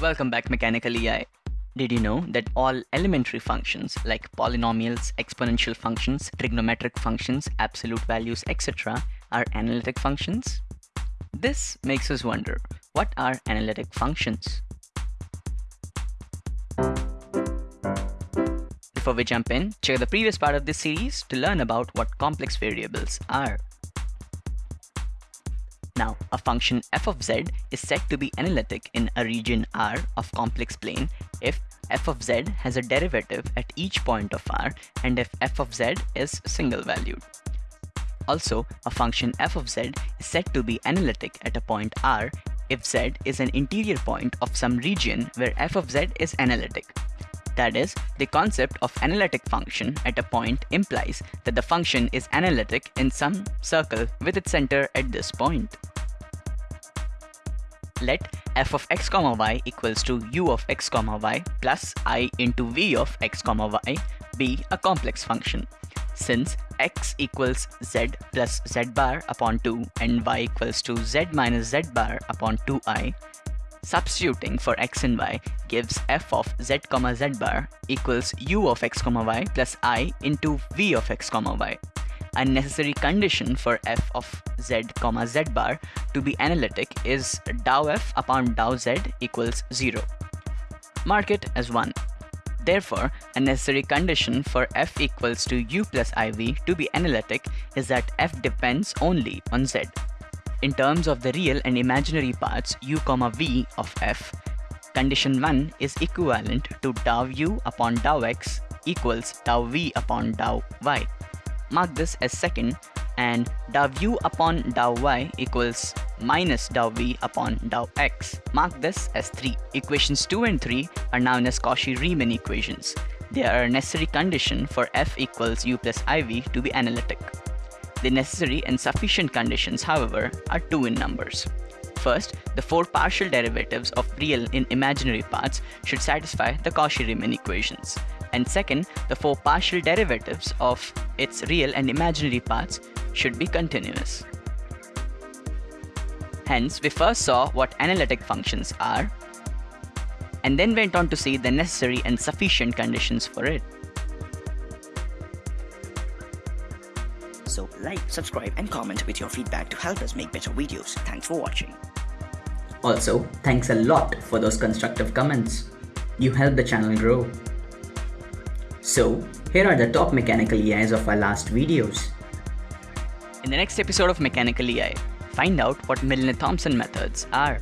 Welcome back Mechanical EI. Did you know that all elementary functions like polynomials, exponential functions, trigonometric functions, absolute values, etc. are analytic functions? This makes us wonder, what are analytic functions? Before we jump in, check the previous part of this series to learn about what complex variables are. Now, a function f of z is said to be analytic in a region R of complex plane if f of z has a derivative at each point of R and if f of z is single valued. Also, a function f of z is said to be analytic at a point R if z is an interior point of some region where f of z is analytic. That is, the concept of analytic function at a point implies that the function is analytic in some circle with its center at this point. Let f of x comma y equals to u of x comma y plus i into v of x comma y be a complex function. Since x equals z plus z bar upon 2 and y equals to z minus z bar upon 2i, Substituting for x and y gives f of z comma z bar equals u of x comma y plus i into v of x comma y. A necessary condition for f of z comma z bar to be analytic is dou f upon dou z equals 0. Mark it as 1. Therefore, a necessary condition for f equals to u plus iv to be analytic is that f depends only on z. In terms of the real and imaginary parts u comma v of f, condition 1 is equivalent to dou u upon dou x equals dou v upon dou y. Mark this as second and dou u upon dou y equals minus dou v upon dou x. Mark this as 3. Equations 2 and 3 are known as Cauchy-Riemann equations. They are a necessary condition for f equals u plus iv to be analytic. The necessary and sufficient conditions, however, are two in numbers. First, the four partial derivatives of real and imaginary parts should satisfy the Cauchy-Riemann equations. And second, the four partial derivatives of its real and imaginary parts should be continuous. Hence, we first saw what analytic functions are, and then went on to see the necessary and sufficient conditions for it. So like, subscribe and comment with your feedback to help us make better videos. Thanks for watching. Also, thanks a lot for those constructive comments. You help the channel grow. So, here are the top mechanical EIs of our last videos. In the next episode of Mechanical EI, find out what Milne-Thomson methods are.